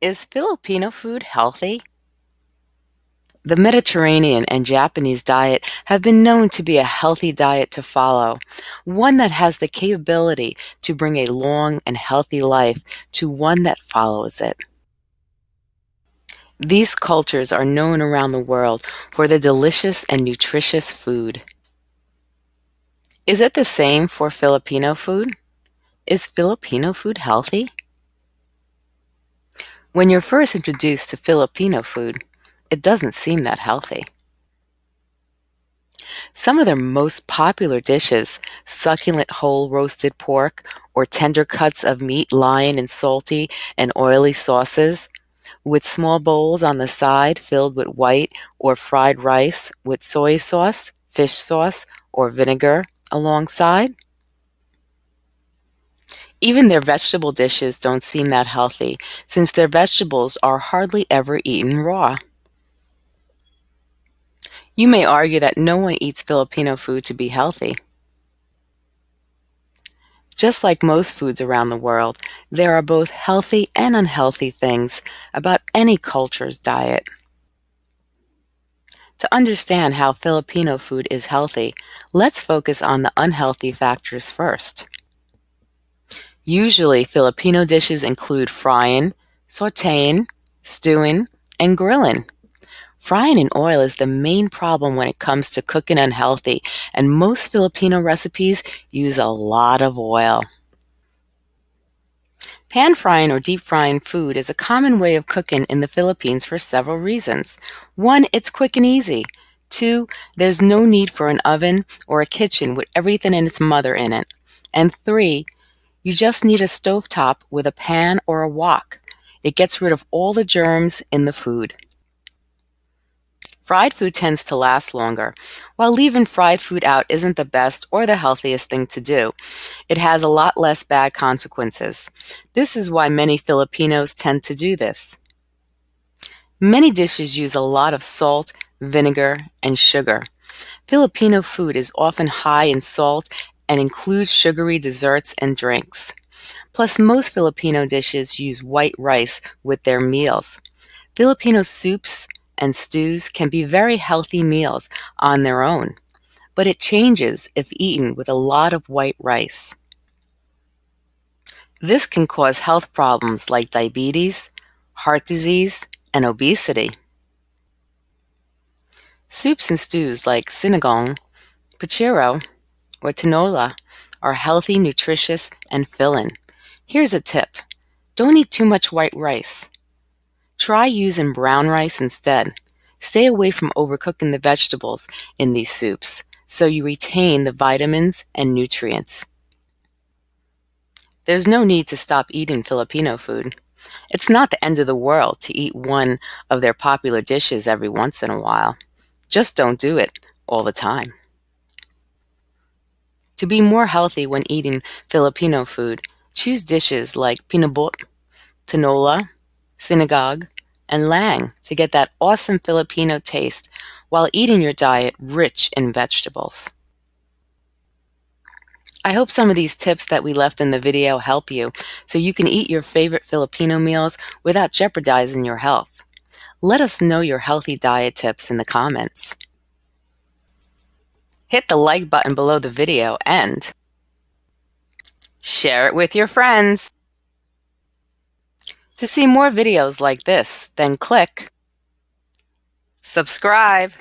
Is Filipino food healthy? The Mediterranean and Japanese diet have been known to be a healthy diet to follow, one that has the capability to bring a long and healthy life to one that follows it. These cultures are known around the world for their delicious and nutritious food. Is it the same for Filipino food? Is Filipino food healthy? When you're first introduced to Filipino food, it doesn't seem that healthy. Some of their most popular dishes, succulent whole roasted pork or tender cuts of meat lying in salty and oily sauces, with small bowls on the side filled with white or fried rice with soy sauce, fish sauce, or vinegar alongside. Even their vegetable dishes don't seem that healthy, since their vegetables are hardly ever eaten raw. You may argue that no one eats Filipino food to be healthy. Just like most foods around the world, there are both healthy and unhealthy things about any culture's diet. To understand how Filipino food is healthy, let's focus on the unhealthy factors first. Usually, Filipino dishes include frying, sauteing, stewing, and grilling. Frying in oil is the main problem when it comes to cooking unhealthy, and most Filipino recipes use a lot of oil. Pan frying or deep frying food is a common way of cooking in the Philippines for several reasons. One, it's quick and easy. Two, there's no need for an oven or a kitchen with everything and its mother in it. And three, you just need a stovetop with a pan or a wok. It gets rid of all the germs in the food. Fried food tends to last longer. While leaving fried food out isn't the best or the healthiest thing to do, it has a lot less bad consequences. This is why many Filipinos tend to do this. Many dishes use a lot of salt, vinegar, and sugar. Filipino food is often high in salt and includes sugary desserts and drinks. Plus, most Filipino dishes use white rice with their meals. Filipino soups and stews can be very healthy meals on their own, but it changes if eaten with a lot of white rice. This can cause health problems like diabetes, heart disease, and obesity. Soups and stews like sinigang, puchero, or are healthy, nutritious, and filling. Here's a tip. Don't eat too much white rice. Try using brown rice instead. Stay away from overcooking the vegetables in these soups so you retain the vitamins and nutrients. There's no need to stop eating Filipino food. It's not the end of the world to eat one of their popular dishes every once in a while. Just don't do it all the time. To be more healthy when eating Filipino food, choose dishes like pinakbet, tinola, sinigang, and lang to get that awesome Filipino taste while eating your diet rich in vegetables. I hope some of these tips that we left in the video help you so you can eat your favorite Filipino meals without jeopardizing your health. Let us know your healthy diet tips in the comments. Hit the like button below the video and share it with your friends. To see more videos like this, then click subscribe.